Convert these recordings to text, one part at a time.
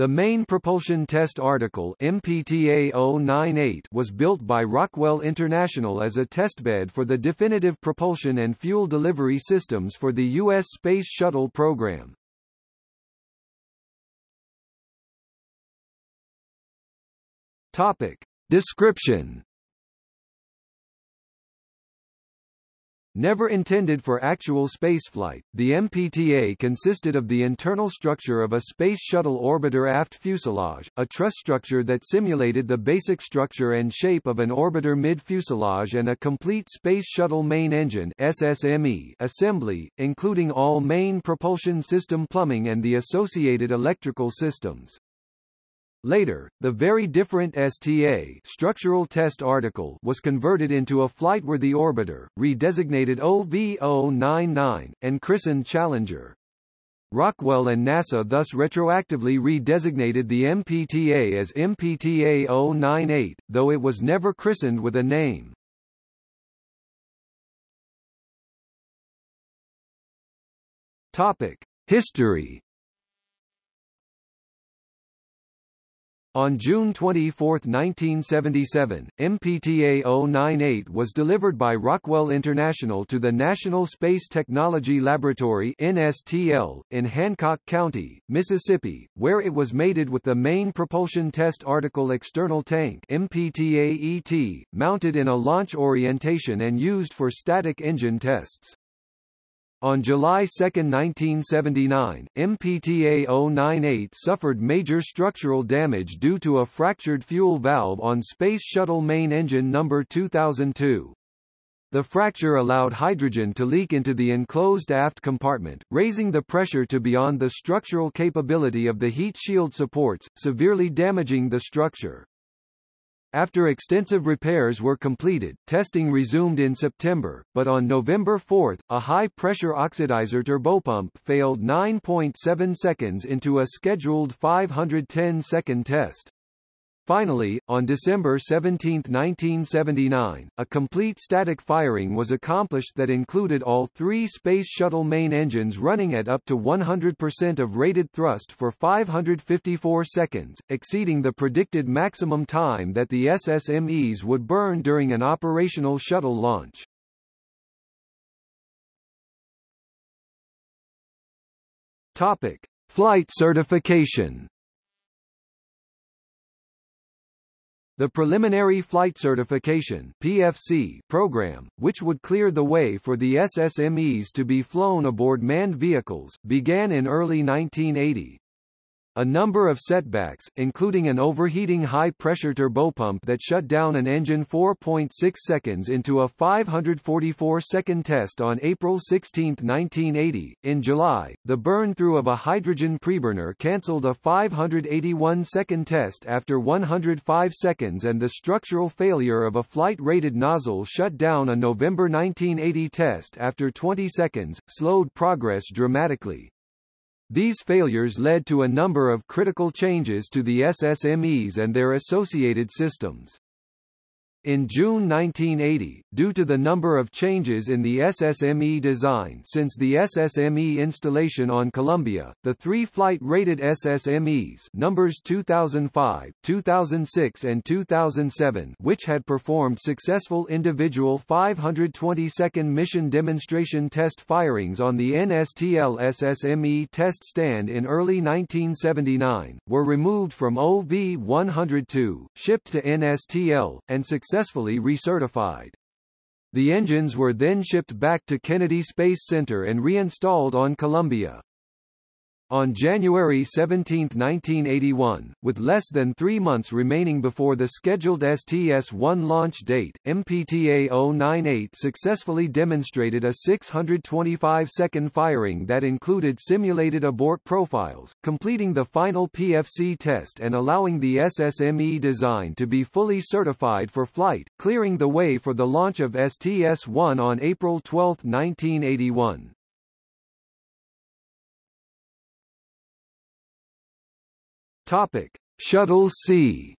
The main propulsion test article MPTA 098 was built by Rockwell International as a testbed for the definitive propulsion and fuel delivery systems for the U.S. Space Shuttle program. Topic. Description Never intended for actual spaceflight, the MPTA consisted of the internal structure of a Space Shuttle orbiter aft fuselage, a truss structure that simulated the basic structure and shape of an orbiter mid-fuselage and a complete Space Shuttle main engine SSME assembly, including all main propulsion system plumbing and the associated electrical systems. Later, the very different STA structural test article was converted into a flightworthy orbiter, redesignated OV-099, and christened Challenger. Rockwell and NASA thus retroactively redesignated the MPTA as MPTA 098, though it was never christened with a name. Topic: History On June 24, 1977, MPTA 098 was delivered by Rockwell International to the National Space Technology Laboratory NSTL, in Hancock County, Mississippi, where it was mated with the main propulsion test article external tank MPTA-ET, mounted in a launch orientation and used for static engine tests. On July 2, 1979, MPTA 098 suffered major structural damage due to a fractured fuel valve on Space Shuttle main engine number 2002. The fracture allowed hydrogen to leak into the enclosed aft compartment, raising the pressure to beyond the structural capability of the heat shield supports, severely damaging the structure. After extensive repairs were completed, testing resumed in September, but on November 4, a high-pressure oxidizer turbopump failed 9.7 seconds into a scheduled 510-second test. Finally, on December 17, 1979, a complete static firing was accomplished that included all three Space Shuttle main engines running at up to 100% of rated thrust for 554 seconds, exceeding the predicted maximum time that the SSMEs would burn during an operational shuttle launch. Topic. Flight certification The Preliminary Flight Certification PFC program, which would clear the way for the SSMEs to be flown aboard manned vehicles, began in early 1980. A number of setbacks, including an overheating high-pressure turbopump that shut down an engine 4.6 seconds into a 544-second test on April 16, 1980. In July, the burn-through of a hydrogen preburner cancelled a 581-second test after 105 seconds and the structural failure of a flight-rated nozzle shut down a November 1980 test after 20 seconds, slowed progress dramatically. These failures led to a number of critical changes to the SSMEs and their associated systems. In June 1980, due to the number of changes in the SSME design since the SSME installation on Columbia, the three flight-rated SSMEs numbers 2005, 2006 and 2007 which had performed successful individual 522nd mission demonstration test firings on the NSTL SSME test stand in early 1979, were removed from OV-102, shipped to NSTL, and successfully successfully recertified. The engines were then shipped back to Kennedy Space Center and reinstalled on Columbia. On January 17, 1981, with less than three months remaining before the scheduled STS-1 launch date, MPTA-098 successfully demonstrated a 625-second firing that included simulated abort profiles, completing the final PFC test and allowing the SSME design to be fully certified for flight, clearing the way for the launch of STS-1 on April 12, 1981. Topic: Shuttle C.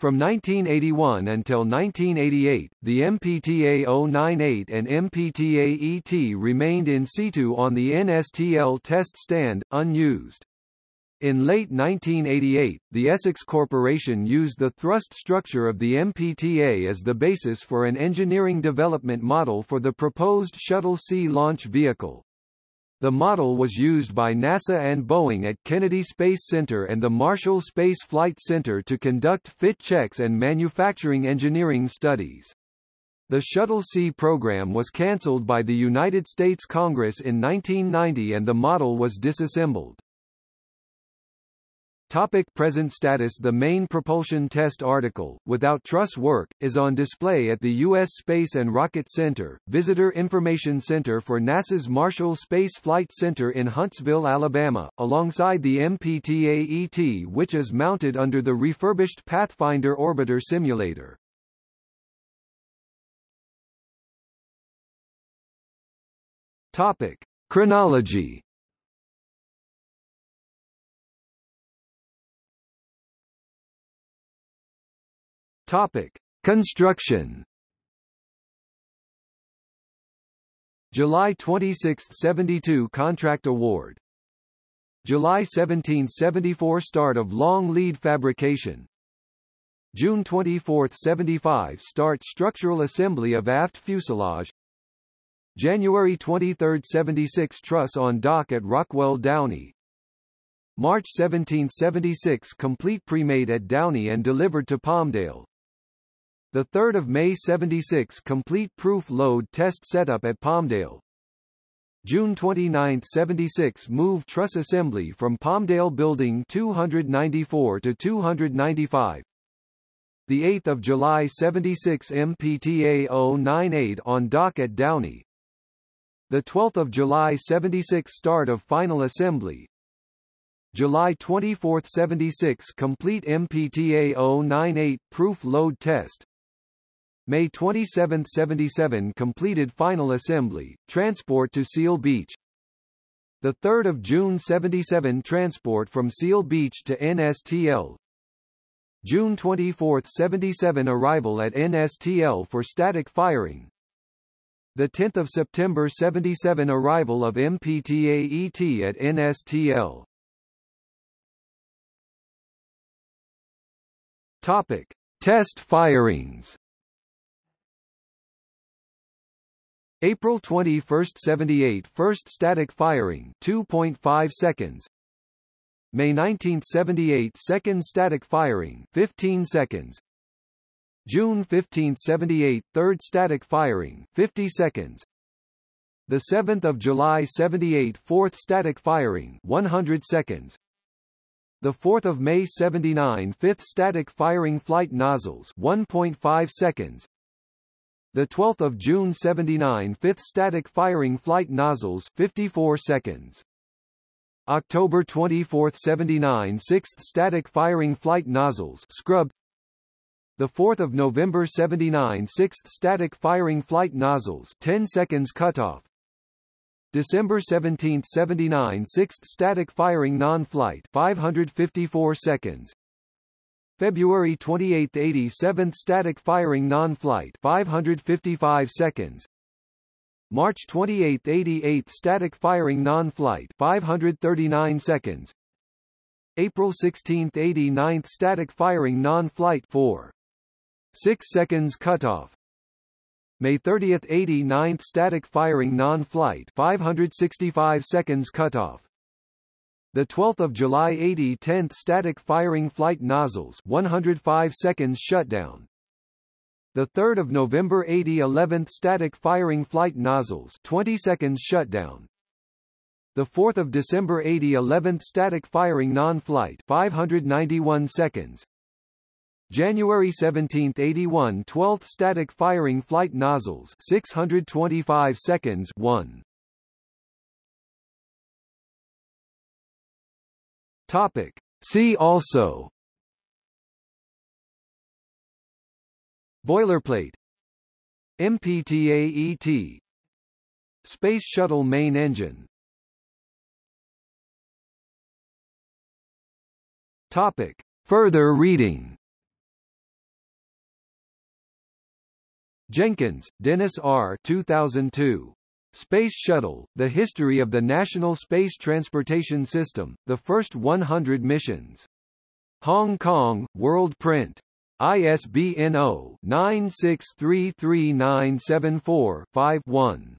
From 1981 until 1988, the MPTA-098 and MPTA-ET remained in situ on the NSTL test stand, unused. In late 1988, the Essex Corporation used the thrust structure of the MPTA as the basis for an engineering development model for the proposed Shuttle C launch vehicle. The model was used by NASA and Boeing at Kennedy Space Center and the Marshall Space Flight Center to conduct fit checks and manufacturing engineering studies. The Shuttle C program was cancelled by the United States Congress in 1990 and the model was disassembled. Topic present status The main propulsion test article, Without Truss Work, is on display at the U.S. Space and Rocket Center, Visitor Information Center for NASA's Marshall Space Flight Center in Huntsville, Alabama, alongside the MPTA-ET which is mounted under the refurbished Pathfinder Orbiter simulator. Topic. Chronology Topic: Construction. July 26, 72 contract award. July 17, 74 start of long lead fabrication. June 24, 75 start structural assembly of aft fuselage. January 23, 76 truss on dock at Rockwell Downey. March 1776 complete premade at Downey and delivered to Palmdale. The 3rd of May 76 complete proof load test setup at Palmdale. June 29, 76 move truss assembly from Palmdale Building 294 to 295. The 8th of July 76 MPTA 098 on dock at Downey. The 12th of July 76 start of final assembly. July 24, 76 complete MPTA 098 proof load test. May 27, 77 completed final assembly, transport to Seal Beach. 3 June 77 transport from Seal Beach to NSTL. June 24, 77 arrival at NSTL for static firing. 10 September 77 arrival of MPTA-ET at NSTL. Topic: Test firings. April 21, 78 first static firing 2.5 seconds. May 1978 second static firing 15 seconds. June 15, 78 third static firing 50 seconds. The 7th of July 78 fourth static firing 100 seconds. The 4th of May 79 fifth static firing flight nozzles 1.5 seconds the 12th of June 79 fifth static firing flight nozzles 54 seconds. October 24, 79 sixth static firing flight nozzles scrub. The 4th of November 79 sixth static firing flight nozzles 10 seconds cutoff. December 17, 79 sixth static firing non-flight 554 seconds. February 28, 87th static firing non-flight 555 seconds. March 28, 88 static firing non-flight 539 seconds. April 16, 89th static firing non-flight 4 6 seconds cutoff. May 30, 89th static firing non-flight 565 seconds cutoff. The 12th of July 80 10th static firing flight nozzles 105 seconds shutdown. The 3rd of November 80 11th static firing flight nozzles 20 seconds shutdown. The 4th of December 80 11th static firing non-flight 591 seconds. January 17, 81 12th static firing flight nozzles 625 seconds 1. Topic. See also Boilerplate MPTAET Space Shuttle Main Engine Topic. Further reading Jenkins, Dennis R. 2002. Space Shuttle, The History of the National Space Transportation System, The First 100 Missions. Hong Kong, World Print. ISBN 0-9633974-5-1.